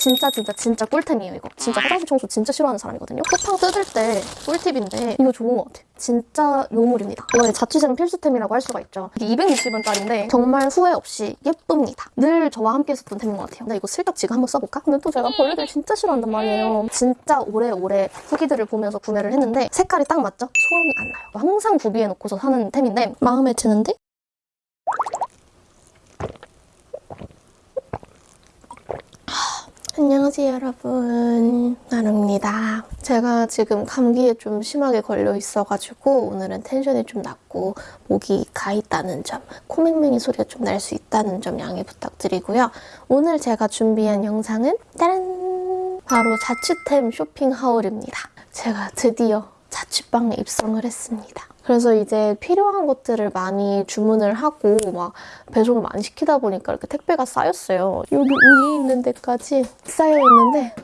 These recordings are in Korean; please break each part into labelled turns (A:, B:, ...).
A: 진짜 진짜 진짜 꿀템이에요 이거. 진짜 화장실 청소 진짜 싫어하는 사람이거든요. 쿠팡 뜯을 때 꿀팁인데 이거 좋은 것 같아요. 진짜 요물입니다. 이거는 자취생 필수템이라고 할 수가 있죠. 이게 260원짜리인데 정말 후회 없이 예쁩니다. 늘 저와 함께 썼던 템인 것 같아요. 근데 이거 슬쩍 지금 한번 써볼까? 근데 또 제가 벌레들 진짜 싫어한단 말이에요. 진짜 오래오래 후기들을 보면서 구매를 했는데 색깔이 딱 맞죠? 소음이 안 나요. 항상 구비해놓고서 사는 템인데 마음에 드는데 안녕하세요 여러분. 나루입니다. 제가 지금 감기에 좀 심하게 걸려 있어가지고 오늘은 텐션이 좀 낮고 목이 가 있다는 점 코맹맹이 소리가 좀 날 수 있다는 점 양해 부탁드리고요. 오늘 제가 준비한 영상은 짜란! 바로 자취템 쇼핑 하울입니다. 제가 드디어 자취방에 입성을 했습니다 그래서 이제 필요한 것들을 많이 주문을 하고 막 배송을 많이 시키다 보니까 이렇게 택배가 쌓였어요. 여기 위에 있는 데까지 쌓여 있는데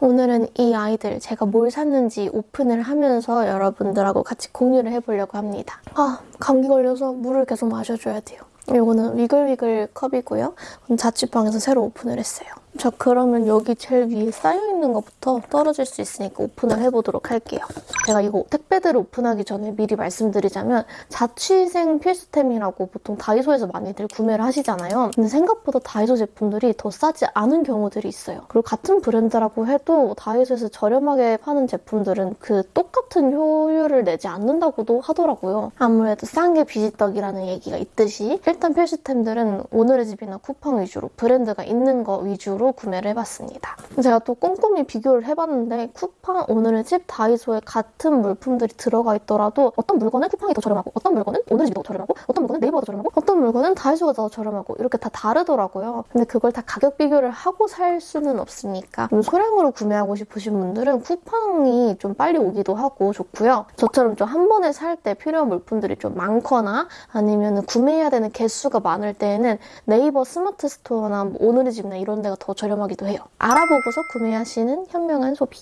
A: 오늘은 이 아이들 제가 뭘 샀는지 오픈을 하면서 여러분들하고 같이 공유를 해보려고 합니다. 아 감기 걸려서 물을 계속 마셔줘야 돼요. 이거는 위글위글 컵이고요. 자취방에서 새로 오픈을 했어요. 자 그러면 여기 제일 위에 쌓여있는 것부터 떨어질 수 있으니까 오픈을 해보도록 할게요. 제가 이거 택배들을 오픈하기 전에 미리 말씀드리자면 자취생 필수템이라고 보통 다이소에서 많이들 구매를 하시잖아요. 근데 생각보다 다이소 제품들이 더 싸지 않은 경우들이 있어요. 그리고 같은 브랜드라고 해도 다이소에서 저렴하게 파는 제품들은 그 똑같은 효율을 내지 않는다고도 하더라고요. 아무래도 싼 게 비지떡이라는 얘기가 있듯이 일단 필수템들은 오늘의 집이나 쿠팡 위주로 브랜드가 있는 거 위주로 구매를 해봤습니다. 제가 또 꼼꼼히 비교를 해봤는데 쿠팡, 오늘의 집, 다이소에 같은 물품들이 들어가 있더라도 어떤 물건은 쿠팡이 더 저렴하고 어떤 물건은 오늘의 집이 더 저렴하고 어떤 물건은 네이버가 더 저렴하고 어떤 물건은 다이소가 더 저렴하고 이렇게 다 다르더라고요. 근데 그걸 다 가격 비교를 하고 살 수는 없으니까 좀 소량으로 구매하고 싶으신 분들은 쿠팡이 좀 빨리 오기도 하고 좋고요. 저처럼 좀 한 번에 살 때 필요한 물품들이 좀 많거나 아니면 구매해야 되는 개수가 많을 때에는 네이버 스마트 스토어나 뭐 오늘의 집이나 이런 데가 더 저렴하기도 해요. 알아보고서 구매하시는 현명한 소비.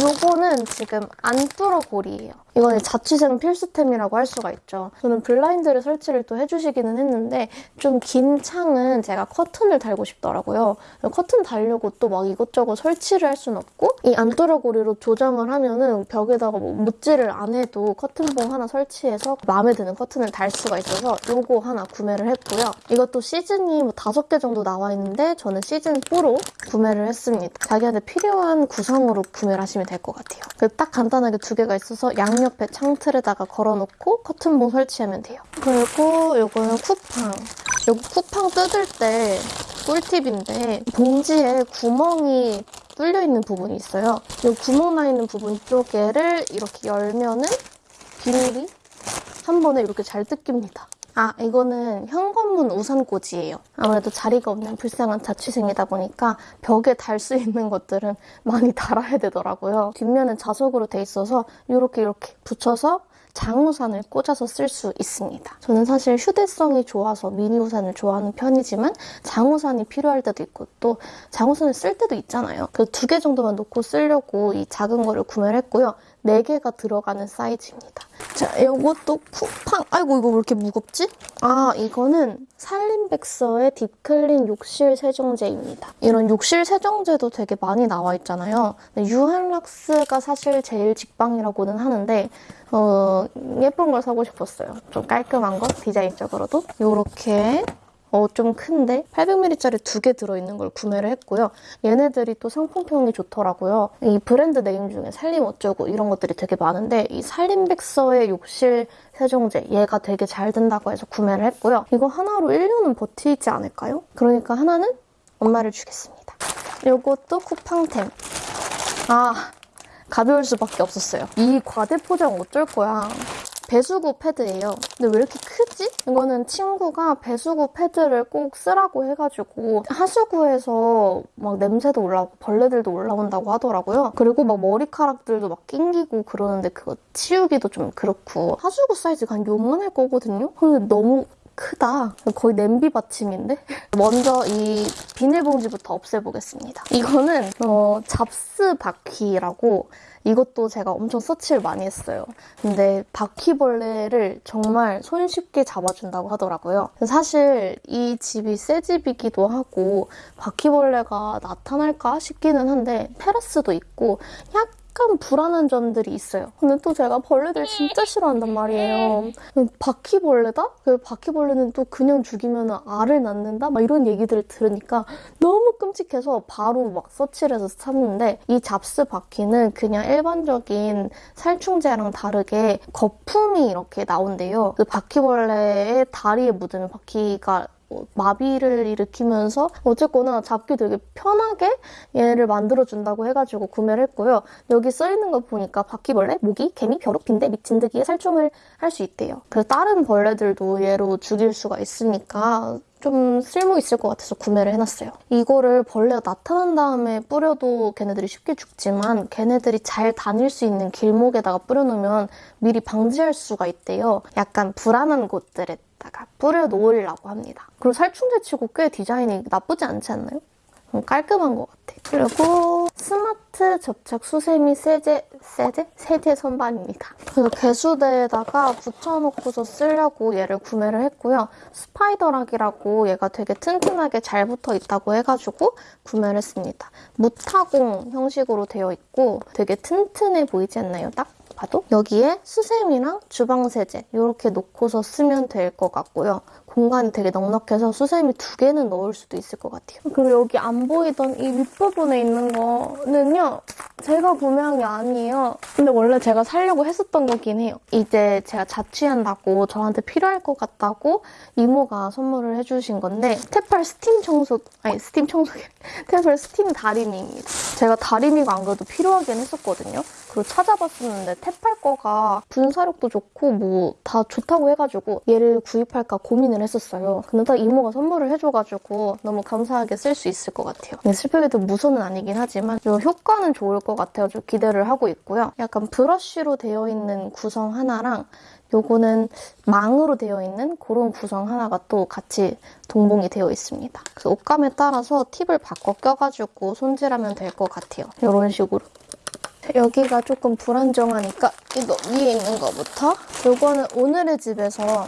A: 이거는 지금 안뚫어고리예요. 이거는 자취생 필수템이라고 할 수가 있죠. 저는 블라인드를 설치를 또 해주시기는 했는데 좀 긴 창은 제가 커튼을 달고 싶더라고요. 커튼 달려고 또 막 이것저것 설치를 할 수는 없고 이 안뚫어고리로 조정을 하면은 벽에다가 뭐 못질을 안 해도 커튼봉 하나 설치해서 마음에 드는 커튼을 달 수가 있어서 이거 하나 구매를 했고요. 이것도 시즌이 뭐 다섯 개 정도 나와 있는데 저는 시즌 4로 구매를 했습니다. 자기한테 필요한 구성으로 구매를 하시면 될 것 같아요. 딱 간단하게 두 개가 있어서 양옆에 창틀에다가 걸어놓고 커튼봉 설치하면 돼요. 그리고 이거는 쿠팡. 여기 쿠팡 뜯을 때 꿀팁인데 봉지에 구멍이 뚫려 있는 부분이 있어요. 이 구멍 나 있는 부분 쪽에를 이렇게 열면은 비닐이 한 번에 이렇게 잘 뜯깁니다. 아 이거는 현관문 우산꽂이에요. 아무래도 자리가 없는 불쌍한 자취생이다 보니까 벽에 달 수 있는 것들은 많이 달아야 되더라고요. 뒷면은 자석으로 돼 있어서 이렇게 이렇게 붙여서 장우산을 꽂아서 쓸 수 있습니다. 저는 사실 휴대성이 좋아서 미니 우산을 좋아하는 편이지만 장우산이 필요할 때도 있고 또 장우산을 쓸 때도 있잖아요. 그 두 개 정도만 놓고 쓰려고 이 작은 거를 구매를 했고요. 4개가 들어가는 사이즈입니다. 자, 이것도 쿠팡. 아이고, 이거 왜 이렇게 무겁지? 아, 이거는 살림백서의 딥클린 욕실 세정제입니다. 이런 욕실 세정제도 되게 많이 나와 있잖아요. 유한락스가 사실 제일 직방이라고는 하는데 어, 예쁜 걸 사고 싶었어요. 좀 깔끔한 거, 디자인적으로도. 이렇게 어, 좀 큰데 800ml짜리 두 개 들어있는 걸 구매를 했고요. 얘네들이 또 상품평이 좋더라고요. 이 브랜드 네임 중에 살림 어쩌고 이런 것들이 되게 많은데 이 살림백서의 욕실 세정제 얘가 되게 잘 된다고 해서 구매를 했고요. 이거 하나로 1년은 버티지 않을까요? 그러니까 하나는 엄마를 주겠습니다. 이것도 쿠팡템. 아 가벼울 수밖에 없었어요. 이 과대 포장 어쩔 거야. 배수구 패드예요. 근데 왜 이렇게 크지? 이거는 친구가 배수구 패드를 꼭 쓰라고 해가지고 하수구에서 막 냄새도 올라오고 벌레들도 올라온다고 하더라고요. 그리고 막 머리카락들도 막 낑기고 그러는데 그거 치우기도 좀 그렇고 하수구 사이즈가 한 요만할 거거든요? 근데 너무 크다. 거의 냄비 받침인데? 먼저 이 비닐봉지부터 없애보겠습니다. 이거는 어, 잡스 바퀴라고 이것도 제가 엄청 서치를 많이 했어요. 근데 바퀴벌레를 정말 손쉽게 잡아준다고 하더라고요. 사실 이 집이 새 집이기도 하고 바퀴벌레가 나타날까 싶기는 한데 테라스도 있고 약 간 불안한 점들이 있어요. 근데 또 제가 벌레들 진짜 싫어한단 말이에요. 바퀴벌레다? 그 바퀴벌레는 또 그냥 죽이면 알을 낳는다? 막 이런 얘기들을 들으니까 너무 끔찍해서 바로 막 서치를 해서 샀는데 이 잡스 바퀴는 그냥 일반적인 살충제랑 다르게 거품이 이렇게 나온대요. 그 바퀴벌레의 다리에 묻으면 바퀴가 마비를 일으키면서 어쨌거나 잡기 되게 편하게 얘를 만들어준다고 해가지고 구매를 했고요. 여기 써있는 거 보니까 바퀴벌레, 모기, 개미, 벼룩, 빈대, 미친드기에 살충을 할 수 있대요. 그래서 다른 벌레들도 얘로 죽일 수가 있으니까 좀 쓸모 있을 것 같아서 구매를 해놨어요. 이거를 벌레가 나타난 다음에 뿌려도 걔네들이 쉽게 죽지만 걔네들이 잘 다닐 수 있는 길목에다가 뿌려놓으면 미리 방지할 수가 있대요. 약간 불안한 곳들에 다가 뿌려놓으려고 합니다. 그리고 살충제 치고 꽤 디자인이 나쁘지 않지 않나요? 음, 깔끔한 것 같아. 그리고 스마트 접착 수세미 세제, 세제? 세제 선반입니다. 그래서 개수대에다가 붙여놓고서 쓰려고 얘를 구매를 했고요. 스파이더락이라고 얘가 되게 튼튼하게 잘 붙어 있다고 해가지고 구매를 했습니다. 무타공 형식으로 되어 있고 되게 튼튼해 보이지 않나요? 딱 봐도 여기에 수세미랑 주방세제 이렇게 놓고서 쓰면 될 것 같고요. 공간이 되게 넉넉해서 수세미 두 개는 넣을 수도 있을 것 같아요. 그리고 여기 안 보이던 이 윗부분에 있는 거는요. 제가 구매한 게 아니에요. 근데 원래 제가 살려고 했었던 거긴 해요. 이제 제가 자취한다고 저한테 필요할 것 같다고 이모가 선물을 해주신 건데 테팔 스팀 청소 아니 스팀 청소기 테팔 스팀 다리미입니다. 제가 다리미가 안 그래도 필요하긴 했었거든요. 그리고 찾아봤었는데 테팔 거가 분사력도 좋고 뭐 다 좋다고 해가지고 얘를 구입할까 고민을 했었어요. 근데 딱 이모가 선물을 해줘가지고 너무 감사하게 쓸 수 있을 것 같아요. 근데 슬프게도 무선은 아니긴 하지만 이 효과는 좋을 것 같아요. 좀 기대를 하고 있고요. 약간 브러쉬로 되어 있는 구성 하나랑 요거는 망으로 되어 있는 그런 구성 하나가 또 같이 동봉이 되어 있습니다. 그래서 옷감에 따라서 팁을 바꿔 껴가지고 손질하면 될 것 같아요. 이런 식으로. 여기가 조금 불안정하니까 이거 위에 있는 거부터 이거는 오늘의 집에서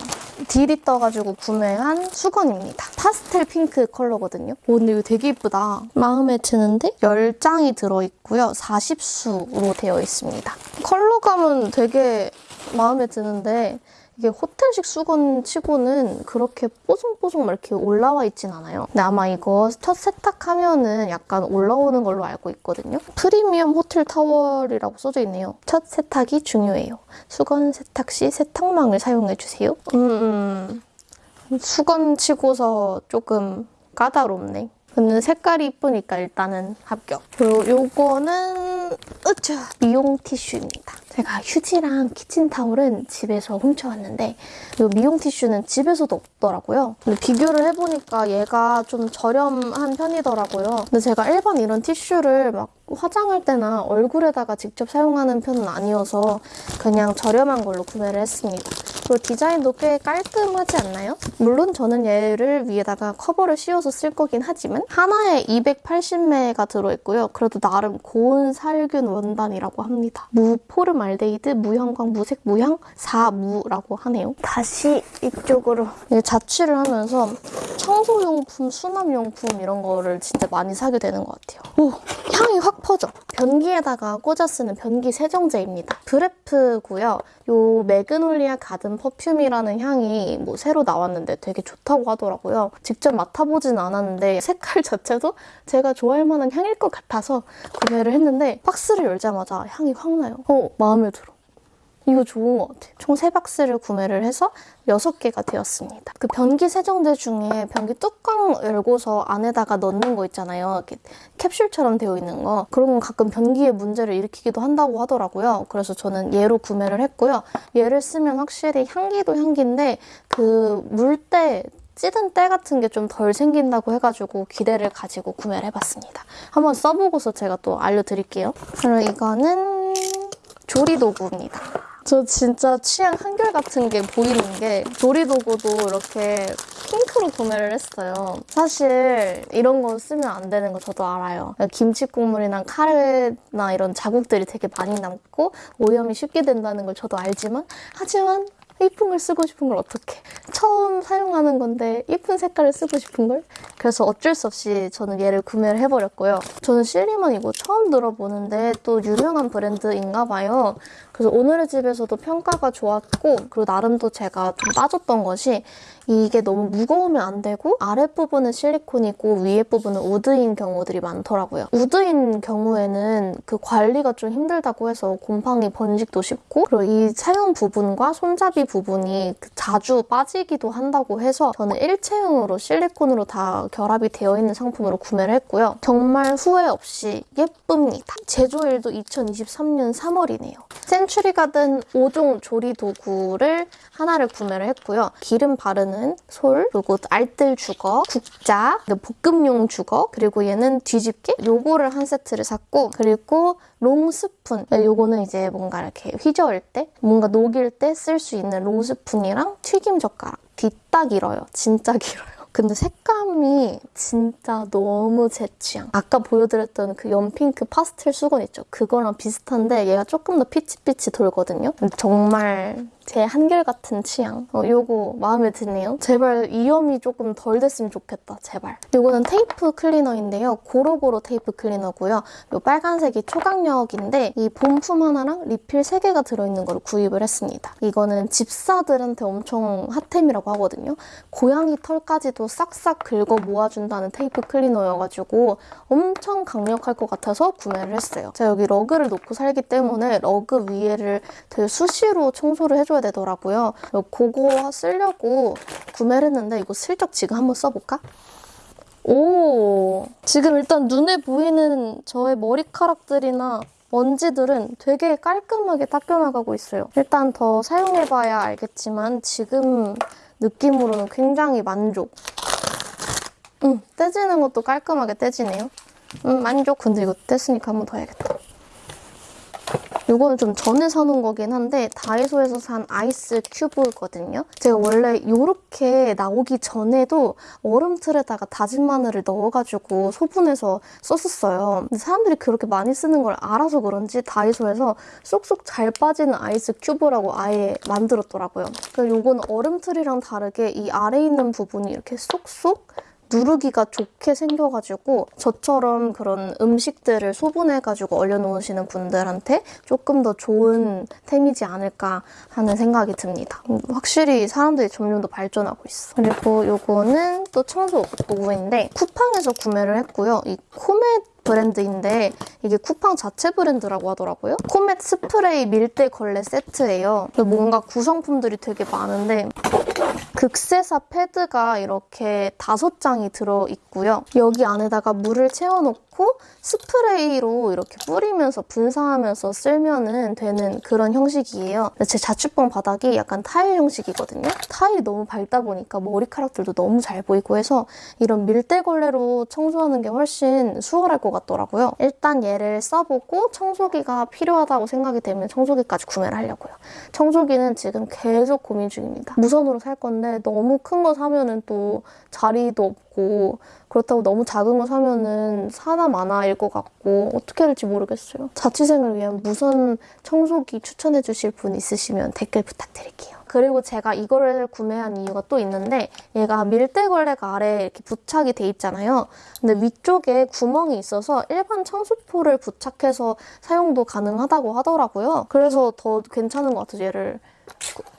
A: 딜이 떠가지고 구매한 수건입니다. 파스텔 핑크 컬러거든요. 오, 근데 이거 되게 이쁘다. 마음에 드는데 10장이 들어있고요. 40수로 되어 있습니다. 컬러감은 되게 마음에 드는데 이게 호텔식 수건 치고는 그렇게 뽀송뽀송 막 이렇게 올라와 있진 않아요. 근데 아마 이거 첫 세탁하면은 약간 올라오는 걸로 알고 있거든요. 프리미엄 호텔 타월이라고 써져 있네요. 첫 세탁이 중요해요. 수건 세탁 시 세탁망을 사용해주세요. 음, 음, 수건 치고서 조금 까다롭네. 근데 색깔이 이쁘니까 일단은 합격. 그리고 요거는 으쌰 미용 티슈입니다. 제가 휴지랑 키친타올은 집에서 훔쳐왔는데 이 미용 티슈는 집에서도 없더라고요. 근데 비교를 해보니까 얘가 좀 저렴한 편이더라고요. 근데 제가 일반 이런 티슈를 막 화장할 때나 얼굴에다가 직접 사용하는 편은 아니어서 그냥 저렴한 걸로 구매를 했습니다. 그리고 디자인도 꽤 깔끔하지 않나요? 물론 저는 얘를 위에다가 커버를 씌워서 쓸 거긴 하지만 하나에 280매가 들어있고요. 그래도 나름 고온 살균 원단이라고 합니다. 무포름알데히드, 무형광, 무색, 무향, 4무라고 하네요. 다시 이쪽으로 자취를 하면서 청소용품, 수납용품 이런 거를 진짜 많이 사게 되는 것 같아요. 오! 향이 확 퍼져. 변기에다가 꽂아 쓰는 변기 세정제입니다. 브레프고요. 요 magnolia garden perfume이라는 향이 뭐 새로 나왔는데 되게 좋다고 하더라고요. 직접 맡아보진 않았는데 색깔 자체도 제가 좋아할 만한 향일 것 같아서 구매를 했는데 박스를 열자마자 향이 확 나요. 어, 마음에 들어. 이거 좋은 것 같아요. 총 3박스를 구매를 해서 6개가 되었습니다. 그 변기 세정제 중에 변기 뚜껑 열고서 안에다가 넣는 거 있잖아요. 이렇게 캡슐처럼 되어 있는 거. 그런 건 가끔 변기에 문제를 일으키기도 한다고 하더라고요. 그래서 저는 얘로 구매를 했고요. 얘를 쓰면 확실히 향기도 향기인데 그 물때 찌든 때 같은 게 좀 덜 생긴다고 해가지고 기대를 가지고 구매를 해봤습니다. 한번 써보고서 제가 또 알려드릴게요. 그리고 이거는 조리 도구입니다. 저 진짜 취향 한결같은 게 보이는 게 조리도구도 이렇게 핑크로 구매를 했어요. 사실 이런 거 쓰면 안 되는 거 저도 알아요. 김치 국물이나 카레나 이런 자국들이 되게 많이 남고 오염이 쉽게 된다는 걸 저도 알지만 하지만 이쁜 걸 쓰고 싶은 걸 어떻게 처음 사용하는 건데 이쁜 색깔을 쓰고 싶은 걸 그래서 어쩔 수 없이 저는 얘를 구매를 해버렸고요 저는 실리만 이거 처음 들어보는데 또 유명한 브랜드인가 봐요 그래서 오늘의 집에서도 평가가 좋았고 그리고 나름 또 제가 좀 빠졌던 것이 이게 너무 무거우면 안 되고 아랫부분은 실리콘이고 위에 부분은 우드인 경우들이 많더라고요. 우드인 경우에는 그 관리가 좀 힘들다고 해서 곰팡이 번식도 쉽고 그리고 이 사용 부분과 손잡이 부분이 그 자주 빠지기도 한다고 해서 저는 일체형으로 실리콘으로 다 결합이 되어 있는 상품으로 구매를 했고요. 정말 후회 없이 예쁩니다. 제조일도 2023년 3월이네요. 센츄리 가든 5종 조리 도구를 하나를 구매를 했고요. 기름 바르는 솔, 그리고 알뜰 주걱, 국자, 볶음용 주걱, 그리고 얘는 뒤집개 요거를 한 세트를 샀고 그리고 long 스푼 요거는 이제 뭔가 이렇게 휘저을 때 뭔가 녹일 때 쓸 수 있는 long 스푼이랑 튀김 젓가락 디따 길어요. 진짜 길어요. 근데 색감이 진짜 너무 제 취향. 아까 보여드렸던 그 연핑크 파스텔 수건 있죠? 그거랑 비슷한데 얘가 조금 더 peach peach 돌거든요. 정말 제 한결같은 취향. 어, 요거 마음에 드네요. 제발 이염이 조금 덜 됐으면 좋겠다. 제발. 요거는 테이프 클리너인데요. 고로고로 테이프 클리너고요. 요 빨간색이 초강력인데 이 본품 하나랑 리필 3개가 들어있는 걸 구입을 했습니다. 이거는 집사들한테 엄청 핫템이라고 하거든요. 고양이 털까지도 싹싹 긁어 모아준다는 테이프 클리너여가지고 엄청 강력할 것 같아서 구매를 했어요. 제가 여기 러그를 놓고 살기 때문에 러그 위에를 되게 수시로 청소를 해줘 해줘야 되더라고요. 그거 쓰려고 구매를 했는데 이거 슬쩍 지금 한번 써볼까? 오 지금 일단 눈에 보이는 저의 머리카락들이나 먼지들은 되게 깔끔하게 닦여나가고 있어요. 일단 더 사용해봐야 알겠지만 지금 느낌으로는 굉장히 만족. 음, 떼지는 것도 깔끔하게 떼지네요. 음, 만족. 근데 이거 뗐으니까 한 번 더 해야겠다. 이거는 좀 전에 사놓은 거긴 한데 다이소에서 산 아이스 큐브거든요. 제가 원래 이렇게 나오기 전에도 얼음틀에다가 다진 마늘을 넣어가지고 소분해서 썼었어요. 근데 사람들이 그렇게 많이 쓰는 걸 알아서 그런지 다이소에서 쏙쏙 잘 빠지는 아이스 큐브라고 아예 만들었더라고요. 그래서 이건 얼음틀이랑 다르게 이 아래에 있는 부분이 이렇게 쏙쏙 누르기가 좋게 생겨가지고 저처럼 그런 음식들을 소분해가지고 얼려놓으시는 분들한테 조금 더 좋은 템이지 않을까 하는 생각이 듭니다. 음, 확실히 사람들이 점점 더 발전하고 있어. 그리고 요거는 또 청소 도구인데 쿠팡에서 구매를 했고요. 이 코멧 브랜드인데 이게 쿠팡 자체 브랜드라고 하더라고요. 코멧 스프레이 밀대 걸레 세트예요. 뭔가 구성품들이 되게 많은데 극세사 패드가 이렇게 다섯 장이 들어있고요. 여기 안에다가 물을 채워놓고 스프레이로 이렇게 뿌리면서 분사하면서 쓸면 되는 그런 형식이에요. 제 자취방 바닥이 약간 타일 형식이거든요. 타일이 너무 밝다 보니까 머리카락들도 너무 잘 보이고 해서 이런 밀대걸레로 청소하는 게 훨씬 수월할 것 같더라고요. 일단 얘를 써보고 청소기가 필요하다고 생각이 되면 청소기까지 구매를 하려고요. 청소기는 지금 계속 고민 중입니다. 무선으로 살 건데 너무 큰 거 사면은 또 자리도 없고 그렇다고 너무 작은 거 사면은 사나 마나일 것 같고 어떻게 해야 될지 모르겠어요. 자취생을 위한 무선 청소기 추천해 주실 분 있으시면 댓글 부탁드릴게요. 그리고 제가 이거를 구매한 이유가 또 있는데 얘가 밀대걸레가 아래에 이렇게 부착이 돼 있잖아요. 근데 위쪽에 구멍이 있어서 일반 청소포를 부착해서 사용도 가능하다고 하더라고요. 그래서 더 괜찮은 것 같아서 얘를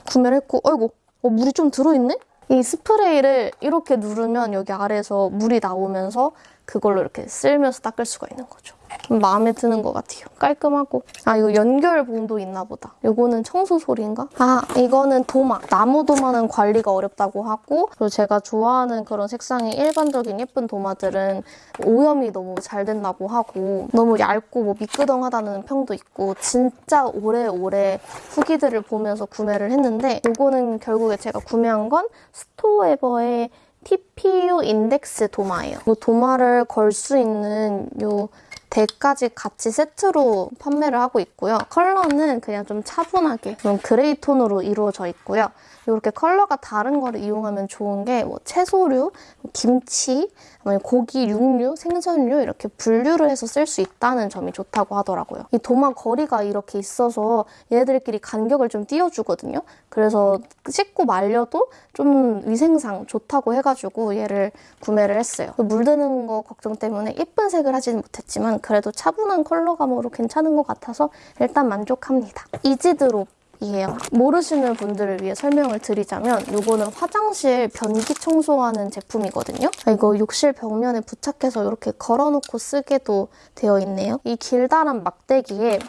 A: 구매를 했고 어이구 어, 물이 좀 들어있네? 이 스프레이를 이렇게 누르면 여기 아래에서 물이 나오면서 그걸로 이렇게 쓸면서 닦을 수가 있는 거죠. 마음에 드는 것 같아요. 깔끔하고. 아 이거 연결봉도 있나 보다. 이거는 청소솔인가? 아 이거는 도마. 나무 도마는 관리가 어렵다고 하고 그리고 제가 좋아하는 그런 색상의 일반적인 예쁜 도마들은 오염이 너무 잘 된다고 하고 너무 얇고 뭐 미끄덩하다는 평도 있고 진짜 오래오래 후기들을 보면서 구매를 했는데 이거는 결국에 제가 구매한 건 스토에버의 TPU 인덱스 도마예요. 이 도마를 걸 수 있는 요 대까지 같이 세트로 판매를 하고 있고요. 컬러는 그냥 좀 차분하게 좀 gray 톤으로 이루어져 있고요. 이렇게 컬러가 다른 거를 이용하면 좋은 게 뭐 채소류, 김치, 아니면 고기, 육류, 생선류 이렇게 분류를 해서 쓸 수 있다는 점이 좋다고 하더라고요. 이 도마 거리가 이렇게 있어서 얘네들끼리 간격을 좀 띄워주거든요. 그래서 씻고 말려도 좀 위생상 좋다고 해가지고 얘를 구매를 했어요. 물드는 거 걱정 때문에 예쁜 색을 하지는 못했지만 그래도 차분한 컬러감으로 괜찮은 것 같아서 일단 만족합니다. 이지드롭 이에요. 모르시는 분들을 위해 설명을 드리자면 이거는 화장실 변기 청소하는 제품이거든요. 이거 욕실 벽면에 부착해서 이렇게 걸어놓고 쓰게도 되어 있네요. 이 길다란 막대기에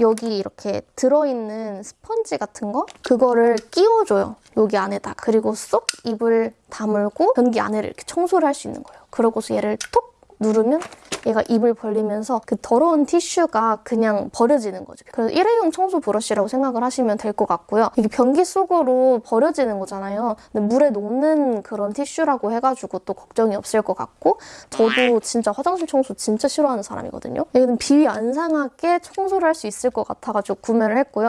A: 여기 이렇게 들어있는 스펀지 같은 거 그거를 끼워줘요. 여기 안에다가. 그리고 쏙 입을 다물고 변기 안에를 이렇게 청소를 할 수 있는 거예요. 그러고서 얘를 톡 누르면 얘가 입을 벌리면서 그 더러운 티슈가 그냥 버려지는 거죠. 그래서 일회용 청소 브러쉬라고 생각을 하시면 될 것 같고요. 이게 변기 속으로 버려지는 거잖아요. 근데 물에 녹는 그런 티슈라고 해가지고 또 걱정이 없을 것 같고 저도 진짜 화장실 청소 진짜 싫어하는 사람이거든요. 얘는 비위 안 상하게 청소를 할 수 있을 것 같아가지고 구매를 했고요.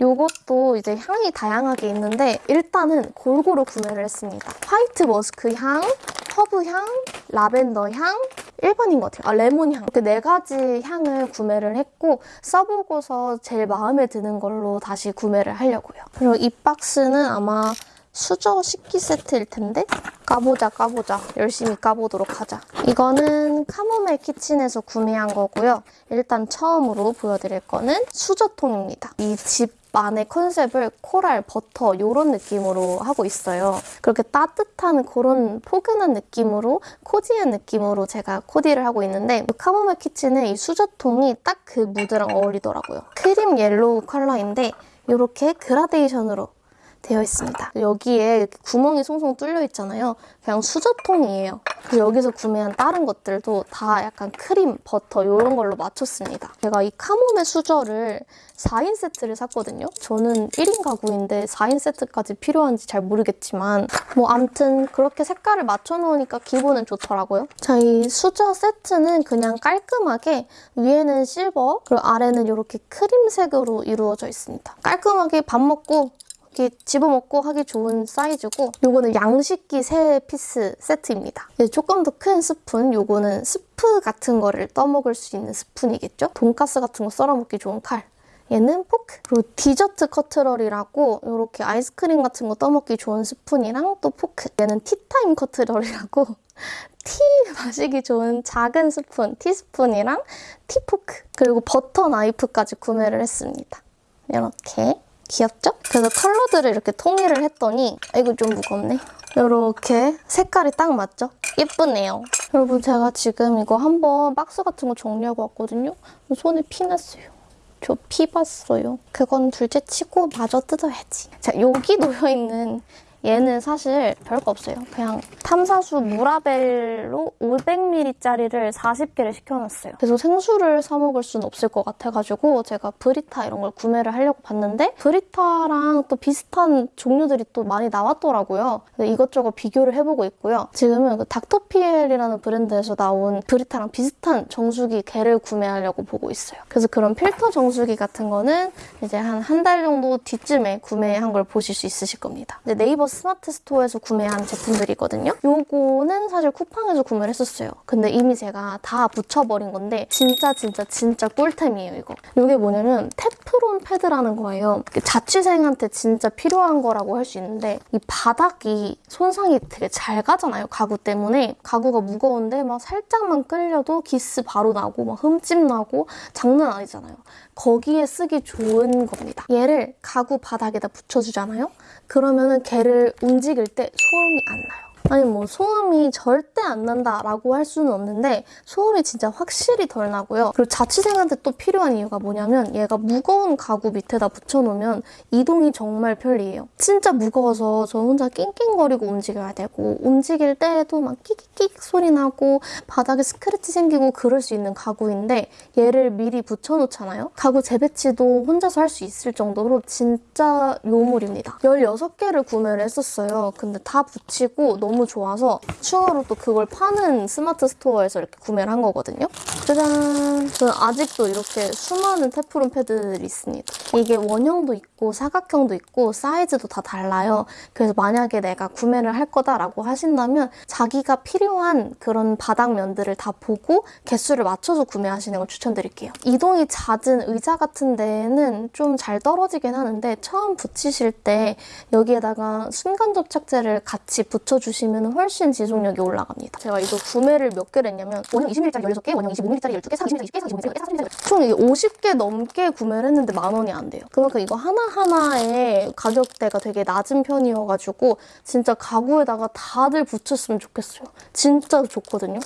A: 이것도 이제 향이 다양하게 있는데 일단은 골고루 구매를 했습니다. white musk 향, 허브 향, 라벤더 향, 일반인 것 같아요. 아, 레몬 향. 이렇게 네 가지 향을 구매를 했고 써보고서 제일 마음에 드는 걸로 다시 구매를 하려고요. 그리고 이 박스는 아마 수저 식기 세트일 텐데 까보자 까보자 열심히 까보도록 하자 이거는 카모멜 키친에서 구매한 거고요 일단 처음으로 보여드릴 거는 수저통입니다 이 집 안의 컨셉을 코랄, 버터 이런 느낌으로 하고 있어요. 그렇게 따뜻한 그런 포근한 느낌으로 코디한 느낌으로 제가 코디를 하고 있는데 카모멜 키친의 이 수저통이 딱 그 무드랑 어울리더라고요. cream yellow 컬러인데 이렇게 그라데이션으로 되어 있습니다. 여기에 구멍이 송송 뚫려 있잖아요. 그냥 수저통이에요. 여기서 구매한 다른 것들도 다 약간 크림, 버터 이런 걸로 맞췄습니다. 제가 이 카모메 수저를 4인 세트를 샀거든요. 저는 1인 가구인데 4인 세트까지 필요한지 잘 모르겠지만 뭐 암튼 그렇게 색깔을 맞춰놓으니까 기분은 좋더라고요. 자, 이 수저 세트는 그냥 깔끔하게 위에는 실버 그리고 아래는 이렇게 크림색으로 이루어져 있습니다. 깔끔하게 밥 먹고 이렇게 집어먹고 하기 좋은 사이즈고 요거는 양식기 세 piece 세트입니다. 조금 더 큰 스푼, 요거는 스프 같은 거를 떠먹을 수 있는 스푼이겠죠? 돈가스 같은 거 썰어먹기 좋은 칼. 얘는 포크. 그리고 디저트 cutlery라고 이렇게 아이스크림 같은 거 떠먹기 좋은 스푼이랑 또 포크. 얘는 티타임 cutlery라고 티 마시기 좋은 작은 스푼, 티스푼이랑 티포크. 그리고 버터 나이프까지 구매를 했습니다. 이렇게. 귀엽죠? 그래서 컬러들을 이렇게 통일을 했더니 아, 이거 좀 무겁네. 이렇게 색깔이 딱 맞죠? 예쁘네요. 여러분 제가 지금 이거 한번 박스 같은 거 정리하고 왔거든요. 손에 피 났어요. 저 피 봤어요. 그건 둘째 치고 마저 뜯어야지. 자, 여기 놓여있는 얘는 사실 별거 없어요. 그냥 탐사수 무라벨로 500ml짜리를 40개를 시켜놨어요. 그래서 생수를 사 먹을 수는 없을 것 같아가지고 제가 브리타 이런 걸 구매를 하려고 봤는데 브리타랑 또 비슷한 종류들이 또 많이 나왔더라고요. 이것저것 비교를 해보고 있고요. 지금은 그 닥터피엘이라는 브랜드에서 나온 브리타랑 비슷한 정수기 개를 구매하려고 보고 있어요. 그래서 그런 필터 정수기 같은 거는 이제 한 한 달 정도 뒤쯤에 구매한 걸 보실 수 있으실 겁니다. 네이버 스마트 스토어에서 구매한 제품들이거든요. 요거는 사실 쿠팡에서 구매를 했었어요. 근데 이미 제가 다 붙여버린 건데 진짜 진짜 진짜 꿀템이에요, 이거. 이게 뭐냐면 테프론 패드라는 거예요. 자취생한테 진짜 필요한 거라고 할 수 있는데 이 바닥이 손상이 되게 잘 가잖아요, 가구 때문에. 가구가 무거운데 막 살짝만 끌려도 기스 바로 나고 막 흠집 나고 장난 아니잖아요. 거기에 쓰기 좋은 겁니다. 얘를 가구 바닥에다 붙여주잖아요? 그러면은 걔를 움직일 때 소음이 안 나요. 아니 뭐 소음이 절대 안 난다라고 할 수는 없는데 소음이 진짜 확실히 덜 나고요. 그리고 자취생한테 또 필요한 이유가 뭐냐면 얘가 무거운 가구 밑에다 붙여놓으면 이동이 정말 편리해요. 진짜 무거워서 저 혼자 낑낑거리고 움직여야 되고 움직일 때에도 막 끽끽 소리 나고 바닥에 스크래치 생기고 그럴 수 있는 가구인데 얘를 미리 붙여놓잖아요. 가구 재배치도 혼자서 할 수 있을 정도로 진짜 요물입니다. 16개를 구매를 했었어요. 근데 다 붙이고 너무 너무 좋아서 추가로 또 그걸 파는 스마트 스토어에서 이렇게 구매를 한 거거든요. 짜잔! 저는 아직도 이렇게 수많은 테프론 패드들이 있습니다. 이게 원형도 있고 사각형도 있고 사이즈도 다 달라요. 그래서 만약에 내가 구매를 할 거다라고 하신다면 자기가 필요한 그런 바닥면들을 다 보고 개수를 맞춰서 구매하시는 걸 추천드릴게요. 이동이 잦은 의자 같은 데에는 좀 잘 떨어지긴 하는데 처음 붙이실 때 여기에다가 순간 접착제를 같이 붙여주시면 훨씬 지속력이 올라갑니다. 제가 이거 구매를 몇 개를 했냐면 원형 20ml짜리 16개, 원형 25ml짜리 12개, 30ml짜리 20개, 35ml짜리 40ml짜리 총 이게 50개 넘게 구매를 했는데 만 원이 안 돼요. 그만큼 이거 하나하나의 가격대가 되게 낮은 편이어가지고 진짜 가구에다가 다들 붙였으면 좋겠어요. 진짜 좋거든요.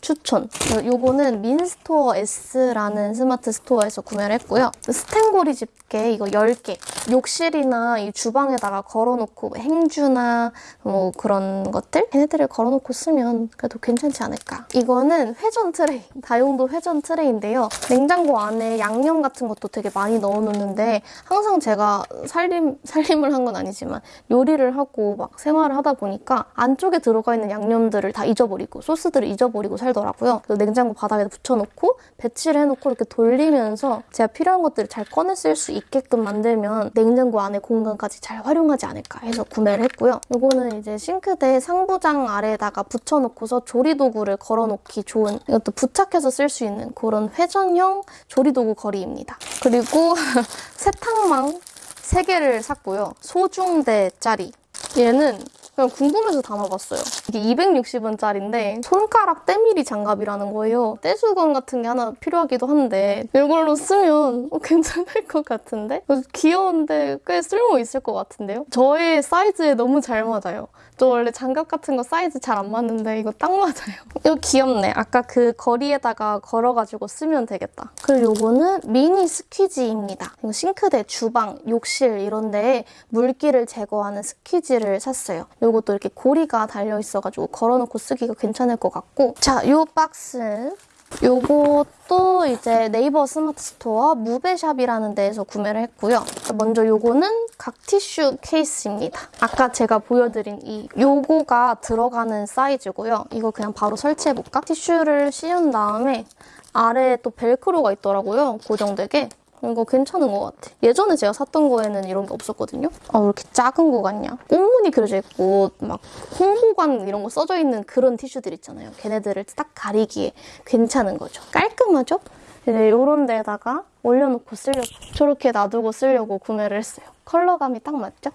A: 추천. 요거는 민스토어 S라는 스마트 스토어에서 구매를 했고요. 스텐고리 집게 이거 10개. 욕실이나 이 주방에다가 걸어놓고 행주나 뭐 그런 것들 걔네들을 걸어놓고 쓰면 그래도 괜찮지 않을까. 이거는 회전 트레이. 다용도 회전 트레이인데요. 냉장고 안에 양념 같은 것도 되게 많이 넣어놓는데 항상 제가 살림, 살림을 한 건 아니지만 요리를 하고 막 생활을 하다 보니까 안쪽에 들어가 있는 양념들을 다 잊어버리고 소스들을 잊어버리고 살 더라고요. 그래서 냉장고 바닥에 붙여놓고 배치를 해놓고 이렇게 돌리면서 제가 필요한 것들을 잘 꺼내 쓸 수 있게끔 만들면 냉장고 안에 공간까지 잘 활용하지 않을까 해서 구매를 했고요. 이거는 이제 싱크대 상부장 아래에다가 붙여놓고서 조리도구를 걸어놓기 좋은 이것도 부착해서 쓸 수 있는 그런 회전형 조리도구 거리입니다. 그리고 세탁망 3개를 샀고요. 소중대짜리. 얘는 그냥 궁금해서 담아봤어요. 이게 260원짜리인데 손가락 때밀이 장갑이라는 거예요. 떼수건 같은 게 하나 필요하기도 한데 이걸로 쓰면 어, 괜찮을 것 같은데? 귀여운데 꽤 쓸모 있을 것 같은데요? 저의 사이즈에 너무 잘 맞아요. 저 원래 장갑 같은 거 사이즈 잘 안 맞는데 이거 딱 맞아요. 이거 귀엽네. 아까 그 고리에다가 걸어가지고 쓰면 되겠다. 그리고 요거는 미니 squeegee입니다. 이거 싱크대, 주방, 욕실 이런 데에 물기를 제거하는 squeegee를 샀어요. 요것도 이렇게 고리가 달려있어가지고 걸어놓고 쓰기가 괜찮을 것 같고 자, 요 박스 요것도 이제 네이버 스마트 스토어 무베샵이라는 데에서 구매를 했고요. 먼저 요거는 각 티슈 케이스입니다. 아까 제가 보여드린 이 요거가 들어가는 사이즈고요. 이거 그냥 바로 설치해볼까? 티슈를 씌운 다음에 아래에 또 벨크로가 있더라고요. 고정되게. 이거 괜찮은 것 같아. 예전에 제가 샀던 거에는 이런 게 없었거든요. 아, 왜 이렇게 작은 거 같냐? 꽃무늬 그려져 있고 막 홍보관 이런 거 써져 있는 그런 티슈들 있잖아요. 걔네들을 딱 가리기에 괜찮은 거죠. 깔끔하죠? 이제 이런 데다가 올려놓고 쓰려고 저렇게 놔두고 쓰려고 구매를 했어요. 컬러감이 딱 맞죠?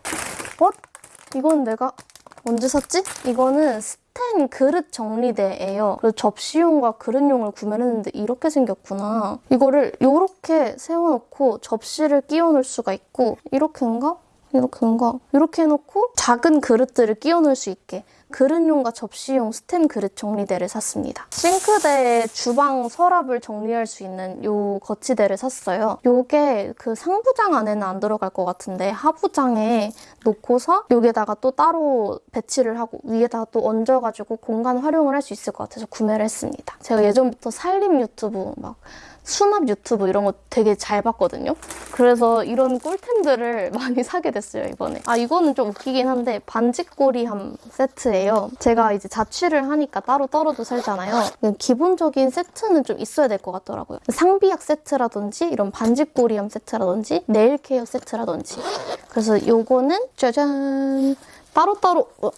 A: 어? 이건 내가 언제 샀지? 이거는 스텐 그릇 정리대예요. 그래서 접시용과 그릇용을 구매를 했는데 이렇게 생겼구나. 이거를 이렇게 세워놓고 접시를 끼워놓을 수가 있고 이렇게인가? 이렇게인가? 이렇게 해놓고 작은 그릇들을 끼워놓을 수 있게 그릇용과 접시용 스텐 그릇 정리대를 샀습니다. 싱크대에 주방 서랍을 정리할 수 있는 이 거치대를 샀어요. 이게 그 상부장 안에는 안 들어갈 것 같은데 하부장에 놓고서 여기에다가 또 따로 배치를 하고 위에다가 또 얹어가지고 공간 활용을 할 수 있을 것 같아서 구매를 했습니다. 제가 예전부터 살림 유튜브 막 수납 유튜브 이런 거 되게 잘 봤거든요. 그래서 이런 꿀템들을 많이 사게 됐어요, 이번에. 아, 이거는 좀 웃기긴 한데 반지꼬리함 세트예요. 제가 이제 자취를 하니까 따로 떨어져 살잖아요. 기본적인 세트는 좀 있어야 될 것 같더라고요. 상비약 세트라든지 이런 반지꼬리함 세트라든지 네일 케어 세트라든지. 그래서 요거는 짜잔! 따로따로 어,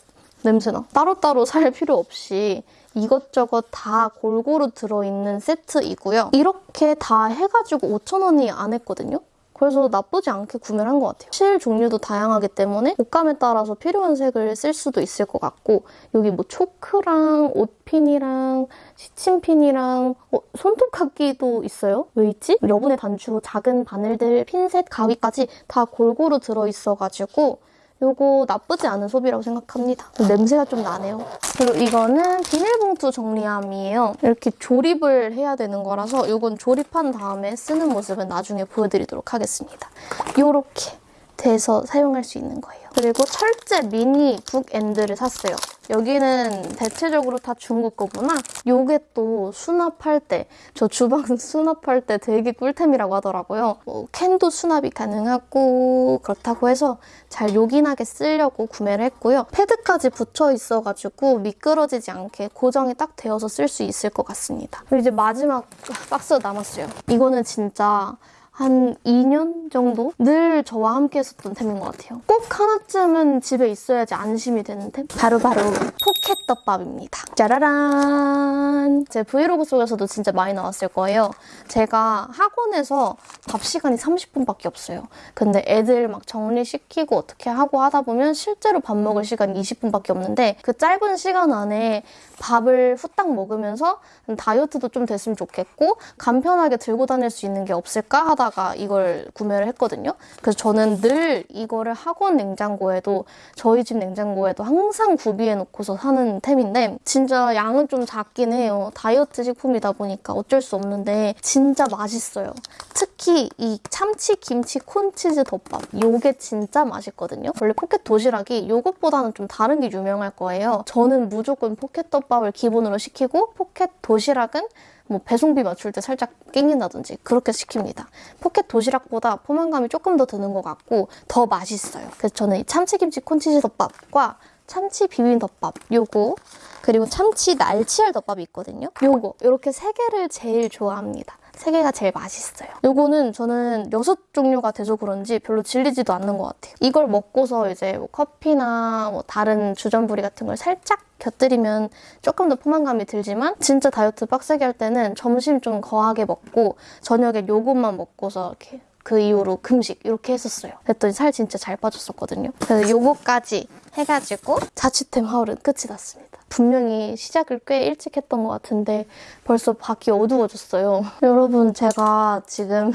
A: 냄새나. 따로따로 살 필요 없이 이것저것 다 골고루 들어있는 세트이고요. 이렇게 다 해가지고 5,000원이 안 했거든요. 그래서 나쁘지 않게 구매를 한 것 같아요. 실 종류도 다양하기 때문에 옷감에 따라서 필요한 색을 쓸 수도 있을 것 같고 여기 뭐 초크랑 옷핀이랑 시침핀이랑 어, 손톱깎이도 있어요? 왜 있지? 여분의 단추, 작은 바늘들, 핀셋, 가위까지 다 골고루 들어있어가지고 이거 나쁘지 않은 소비라고 생각합니다. 냄새가 좀 나네요. 그리고 이거는 비닐봉투 정리함이에요. 이렇게 조립을 해야 되는 거라서 이건 조립한 다음에 쓰는 모습은 나중에 보여드리도록 하겠습니다. 이렇게 돼서 사용할 수 있는 거예요. 그리고 철제 미니 북엔드를 샀어요. 여기는 대체적으로 다 중국 거구나. 요게 또 수납할 때, 저 주방 수납할 때 되게 꿀템이라고 하더라고요. 뭐 캔도 수납이 가능하고 그렇다고 해서 잘 요긴하게 쓰려고 구매를 했고요. 패드까지 붙여 있어가지고 미끄러지지 않게 고정이 딱 되어서 쓸 수 있을 것 같습니다. 그리고 이제 마지막 박스가 남았어요. 이거는 진짜 한 2년 정도 늘 저와 함께 했었던 템인 것 같아요. 꼭 하나쯤은 집에 있어야지 안심이 되는 템. 바로 바로 포켓떡밥입니다. 짜라란! 제 브이로그 속에서도 진짜 많이 나왔을 거예요. 제가 학원에서 밥 시간이 30분밖에 없어요. 근데 애들 막 정리시키고 어떻게 하고 하다 보면 실제로 밥 먹을 시간이 20분밖에 없는데 그 짧은 시간 안에 밥을 후딱 먹으면서 다이어트도 좀 됐으면 좋겠고 간편하게 들고 다닐 수 있는 게 없을까 하다가 이걸 구매를 했거든요. 그래서 저는 늘 이거를 학원 냉장고에도 저희 집 냉장고에도 항상 구비해 놓고서 사는 템인데 진짜 양은 좀 작긴 해요. 다이어트 식품이다 보니까 어쩔 수 없는데 진짜 맛있어요. 특히 이 참치 김치 콘치즈 덮밥 요게 진짜 맛있거든요. 원래 포켓 도시락이 요것보다는 좀 다른 게 유명할 거예요. 저는 무조건 포켓 덮밥을 기본으로 시키고 포켓 도시락은 뭐 배송비 맞출 때 살짝 낑긴다든지 그렇게 시킵니다. 포켓 도시락보다 포만감이 조금 더 드는 것 같고 더 맛있어요. 그래서 저는 이 참치김치 콘치즈 덮밥과 참치 비빔덮밥 요거 그리고 참치 날치알 덮밥이 있거든요. 요거 이렇게 세 개를 제일 좋아합니다. 세 개가 제일 맛있어요. 요거는 저는 여섯 종류가 돼서 그런지 별로 질리지도 않는 것 같아요. 이걸 먹고서 이제 뭐 커피나 뭐 다른 주전부리 같은 걸 살짝 곁들이면 조금 더 포만감이 들지만 진짜 다이어트 빡세게 할 때는 점심 좀 거하게 먹고 저녁에 요것만 먹고서 이렇게 그 이후로 금식 이렇게 했었어요. 그랬더니 살 진짜 잘 빠졌었거든요. 그래서 요거까지 해가지고 자취템 하울은 끝이 났습니다. 분명히 시작을 꽤 일찍 했던 것 같은데 벌써 밖이 어두워졌어요. 여러분 제가 지금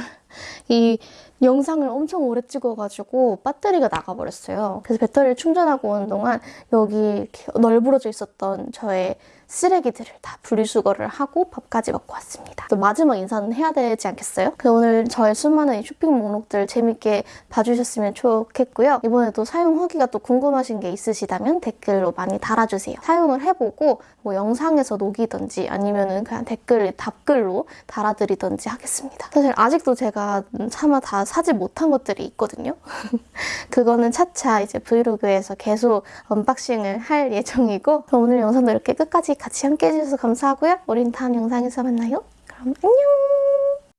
A: 이 영상을 엄청 오래 찍어가지고 배터리가 나가버렸어요. 그래서 배터리를 충전하고 오는 동안 여기 널브러져 있었던 저의 쓰레기들을 다 분리수거를 하고 밥까지 먹고 왔습니다. 또 마지막 인사는 해야 되지 않겠어요? 오늘 저의 수많은 이 쇼핑 목록들 재밌게 봐주셨으면 좋겠고요. 이번에도 사용 후기가 또 궁금하신 게 있으시다면 댓글로 많이 달아주세요. 사용을 해보고 뭐 영상에서 녹이든지 아니면은 그냥 댓글 답글로 달아드리든지 하겠습니다. 사실 아직도 제가 차마 다 사지 못한 것들이 있거든요. 그거는 차차 이제 브이로그에서 계속 unboxing을 할 예정이고 오늘 영상도 이렇게 끝까지 같이 함께 해주셔서 감사하고요. 우린 다음 영상에서 만나요. 그럼 안녕!